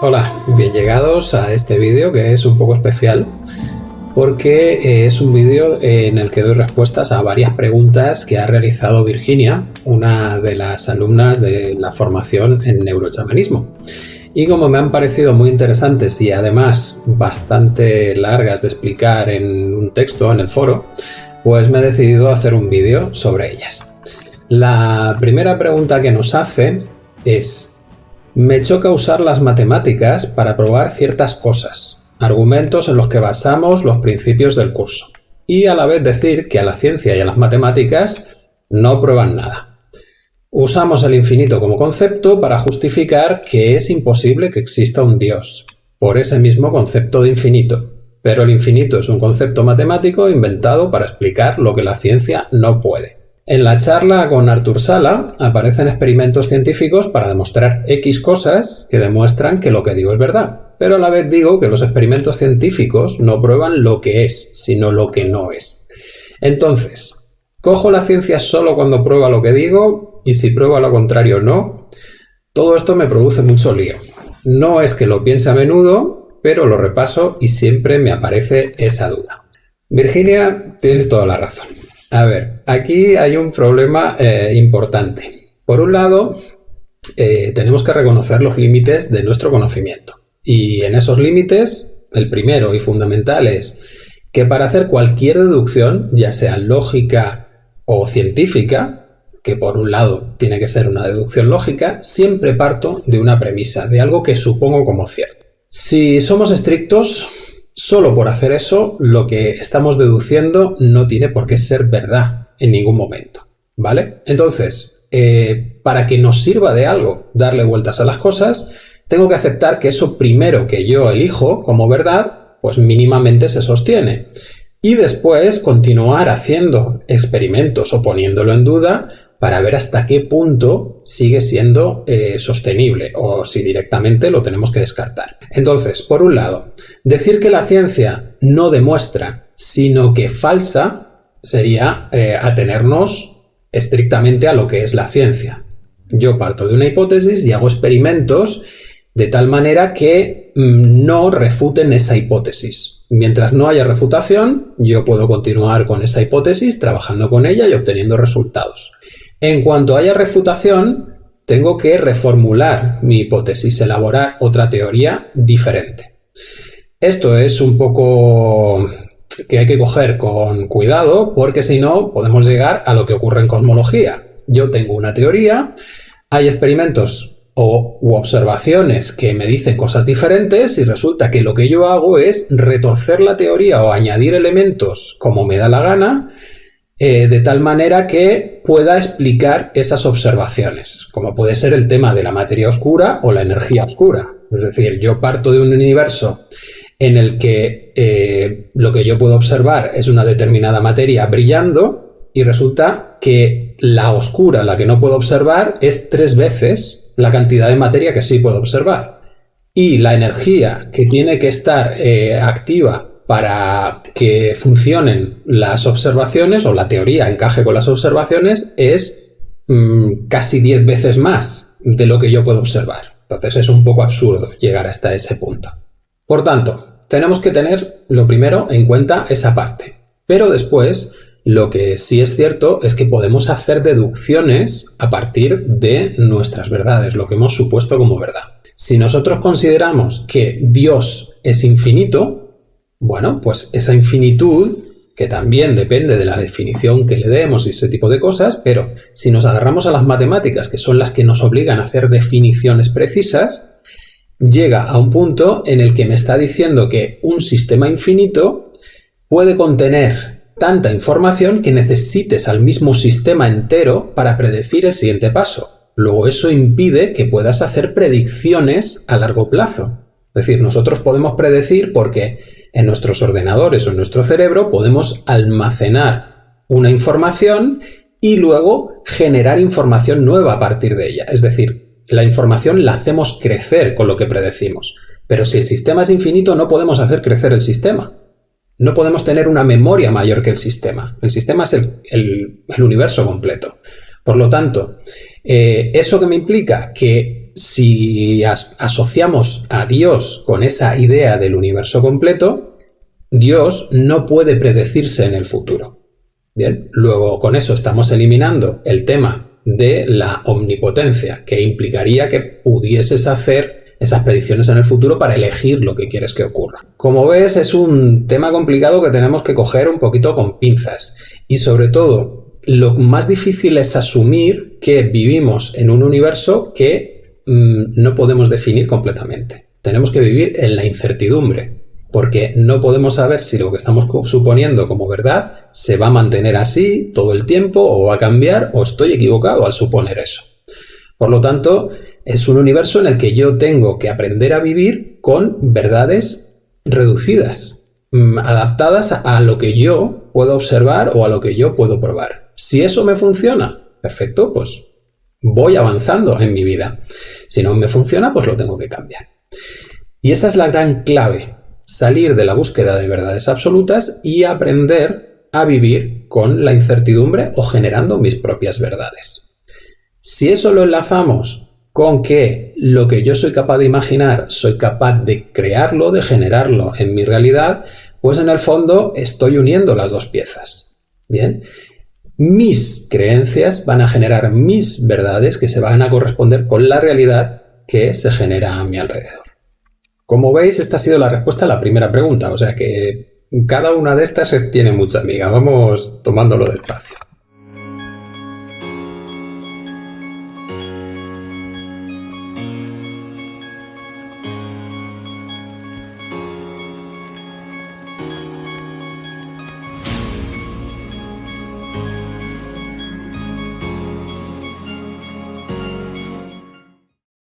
Hola, bien llegados a este vídeo que es un poco especial porque eh, es un vídeo en el que doy respuestas a varias preguntas que ha realizado Virginia, una de las alumnas de la formación en neurochamanismo. Y como me han parecido muy interesantes y además bastante largas de explicar en un texto en el foro, pues me he decidido hacer un vídeo sobre ellas. La primera pregunta que nos hace es me choca usar las matemáticas para probar ciertas cosas, argumentos en los que basamos los principios del curso, y a la vez decir que a la ciencia y a las matemáticas no prueban nada. Usamos el infinito como concepto para justificar que es imposible que exista un Dios, por ese mismo concepto de infinito, pero el infinito es un concepto matemático inventado para explicar lo que la ciencia no puede. En la charla con Artur Sala aparecen experimentos científicos para demostrar X cosas que demuestran que lo que digo es verdad, pero a la vez digo que los experimentos científicos no prueban lo que es, sino lo que no es. Entonces, ¿cojo la ciencia solo cuando prueba lo que digo y si prueba lo contrario no? Todo esto me produce mucho lío. No es que lo piense a menudo, pero lo repaso y siempre me aparece esa duda. Virginia, tienes toda la razón. A ver, aquí hay un problema eh, importante. Por un lado, eh, tenemos que reconocer los límites de nuestro conocimiento. Y en esos límites, el primero y fundamental es que para hacer cualquier deducción, ya sea lógica o científica, que por un lado tiene que ser una deducción lógica, siempre parto de una premisa, de algo que supongo como cierto. Si somos estrictos, Solo por hacer eso, lo que estamos deduciendo no tiene por qué ser verdad en ningún momento. ¿Vale? Entonces, eh, para que nos sirva de algo darle vueltas a las cosas, tengo que aceptar que eso primero que yo elijo como verdad, pues mínimamente se sostiene. Y después continuar haciendo experimentos o poniéndolo en duda para ver hasta qué punto sigue siendo eh, sostenible o si directamente lo tenemos que descartar. Entonces, por un lado, decir que la ciencia no demuestra, sino que falsa, sería eh, atenernos estrictamente a lo que es la ciencia. Yo parto de una hipótesis y hago experimentos de tal manera que mm, no refuten esa hipótesis. Mientras no haya refutación, yo puedo continuar con esa hipótesis, trabajando con ella y obteniendo resultados. En cuanto haya refutación, tengo que reformular mi hipótesis, elaborar otra teoría diferente. Esto es un poco que hay que coger con cuidado porque si no podemos llegar a lo que ocurre en cosmología. Yo tengo una teoría, hay experimentos o u observaciones que me dicen cosas diferentes y resulta que lo que yo hago es retorcer la teoría o añadir elementos como me da la gana eh, de tal manera que pueda explicar esas observaciones, como puede ser el tema de la materia oscura o la energía oscura. Es decir, yo parto de un universo en el que eh, lo que yo puedo observar es una determinada materia brillando y resulta que la oscura, la que no puedo observar, es tres veces la cantidad de materia que sí puedo observar. Y la energía que tiene que estar eh, activa para que funcionen las observaciones o la teoría encaje con las observaciones es mm, casi 10 veces más de lo que yo puedo observar. Entonces es un poco absurdo llegar hasta ese punto. Por tanto, tenemos que tener lo primero en cuenta esa parte. Pero después, lo que sí es cierto es que podemos hacer deducciones a partir de nuestras verdades, lo que hemos supuesto como verdad. Si nosotros consideramos que Dios es infinito, bueno, pues esa infinitud, que también depende de la definición que le demos y ese tipo de cosas, pero si nos agarramos a las matemáticas, que son las que nos obligan a hacer definiciones precisas, llega a un punto en el que me está diciendo que un sistema infinito puede contener tanta información que necesites al mismo sistema entero para predecir el siguiente paso. Luego eso impide que puedas hacer predicciones a largo plazo. Es decir, nosotros podemos predecir porque en nuestros ordenadores o en nuestro cerebro podemos almacenar una información y luego generar información nueva a partir de ella. Es decir, la información la hacemos crecer con lo que predecimos. Pero si el sistema es infinito no podemos hacer crecer el sistema. No podemos tener una memoria mayor que el sistema. El sistema es el, universo completo. Por lo tanto, eh, ¿eso que me implica? Que si asociamos a Dios con esa idea del universo completo, Dios no puede predecirse en el futuro. Bien, luego con eso estamos eliminando el tema de la omnipotencia, que implicaría que pudieses hacer esas predicciones en el futuro para elegir lo que quieres que ocurra. Como ves, es un tema complicado que tenemos que coger un poquito con pinzas y sobre todo lo más difícil es asumir que vivimos en un universo que no podemos definir completamente. Tenemos que vivir en la incertidumbre, porque no podemos saber si lo que estamos suponiendo como verdad se va a mantener así todo el tiempo o va a cambiar o estoy equivocado al suponer eso. Por lo tanto, es un universo en el que yo tengo que aprender a vivir con verdades reducidas, mm, adaptadas a lo que yo puedo observar o a lo que yo puedo probar. Si eso me funciona, perfecto, pues voy avanzando en mi vida. Si no me funciona, pues lo tengo que cambiar. Y esa es la gran clave, salir de la búsqueda de verdades absolutas y aprender a vivir con la incertidumbre o generando mis propias verdades. Si eso lo enlazamos con que lo que yo soy capaz de imaginar, soy capaz de crearlo, de generarlo en mi realidad, pues en el fondo estoy uniendo las dos piezas. Bien, mis creencias van a generar mis verdades que se van a corresponder con la realidad que se genera a mi alrededor. Como veis, esta ha sido la respuesta a la primera pregunta, o sea que cada una de estas tiene mucha amiga. Vamos tomándolo despacio.